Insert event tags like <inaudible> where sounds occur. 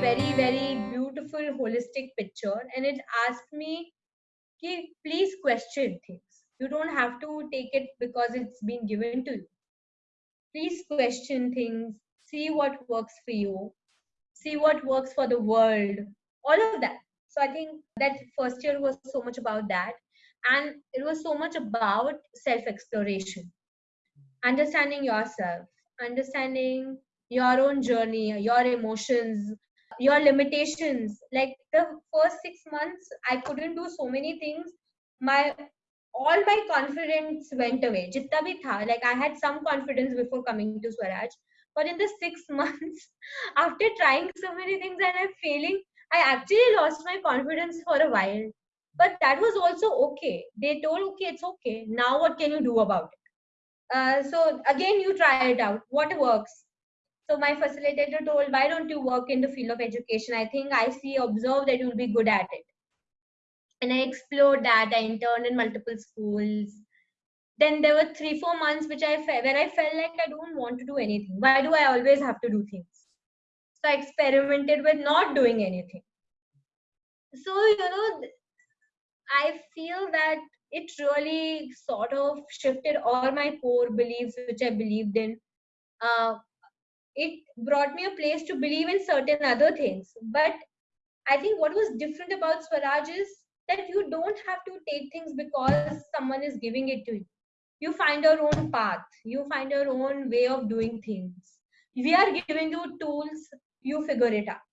very, very beautiful holistic picture and it asked me, please question things. You don't have to take it because it's been given to you. Please question things, see what works for you, see what works for the world, all of that. So I think that first year was so much about that. And it was so much about self exploration, understanding yourself, understanding your own journey, your emotions, your limitations. Like the first six months, I couldn't do so many things. My all my confidence went away. Jitta bhi tha, like I had some confidence before coming to Swaraj. But in the six <laughs> months, after trying so many things and I'm failing, I actually lost my confidence for a while. But that was also okay. They told, okay, it's okay. Now what can you do about it? Uh, so again, you try it out. What works? So my facilitator told, why don't you work in the field of education? I think I see, observe that you'll be good at it. And I explored that. I interned in multiple schools. Then there were three, four months which I where I felt like I don't want to do anything. Why do I always have to do things? So I experimented with not doing anything. So, you know, I feel that it really sort of shifted all my core beliefs, which I believed in. Uh, it brought me a place to believe in certain other things. But I think what was different about Swaraj is that you don't have to take things because someone is giving it to you. You find your own path, you find your own way of doing things. We are giving you tools, you figure it out.